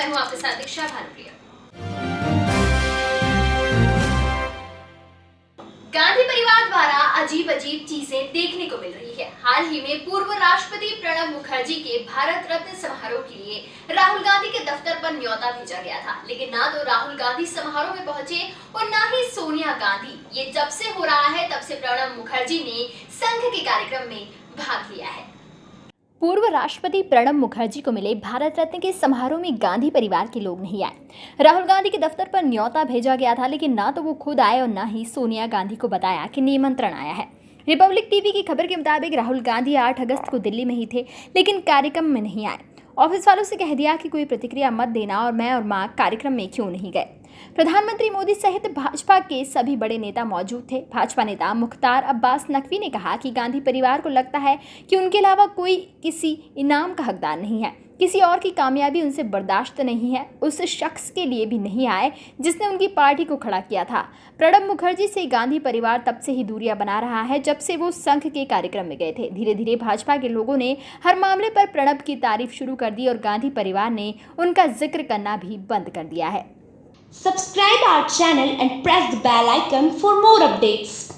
मैं हूँ आपके साथ दीक्षा भानुप्रिया। गांधी परिवार द्वारा अजीब अजीब चीज़ें देखने को मिल रही है। हाल ही में पूर्व राष्ट्रपति प्रणब मुखर्जी के भारत रत्न समारोह के लिए राहुल गांधी के दफ्तर पर न्योता भेजा गया था। लेकिन ना तो राहुल गांधी समारोह में पहुँचे और ना ही सोनिया गांधी। ये जब से हो रहा है, तब से प्रणब मुखर्जी ने संघ के कार्यक्रम में भाग लिया है। पूर्व राष्ट्रपति प्रणब मुखर्जी को मिले भारत रत्न के समारोह में गांधी परिवार के लोग नहीं आए। राहुल गांधी के दफ्तर पर न्योता भेजा गया था, लेकिन ना तो वो खुद आए और ना ही सोनिया गांधी को बताया कि निमंत्रण आया है। रिपब्लिक टीवी की खबर के मुताबिक राहुल गांधी 8 अगस्त को दिल्ली में ही थे, लेकिन कार्यक्रम में नहीं आए। ऑफ़िस वालों से कह दिया कि कोई प्रतिक्रिया मत देना और मैं और माँ कार्यक्रम में क्यों नहीं गए। प्रधानमंत्री मोदी सहित भाजपा के सभी बड़े नेता मौजूद थे। भाजपा नेता मुख्तार अब्बास नकवी ने कहा कि गांधी परिवार को लगता है कि उनके अलावा कोई किसी इनाम का हकदार नहीं है। किसी और की कामयाबी उनसे बर्दाश्त नहीं है, उस शख्स के लिए भी नहीं आए, जिसने उनकी पार्टी को खड़ा किया था। प्रणब मुखर्जी से गांधी परिवार तब से ही दूरियाँ बना रहा है, जब से वो संघ के कार्यक्रम में गए थे। धीरे धीरे भाजपा के लोगों ने हर मामले पर प्रणब की तारीफ़ शुरू कर दी और गांधी परिवार ने उनका ज़िक्र करना भी बंद कर दिया है। Subscribe our channel and press the bell icon for more updates.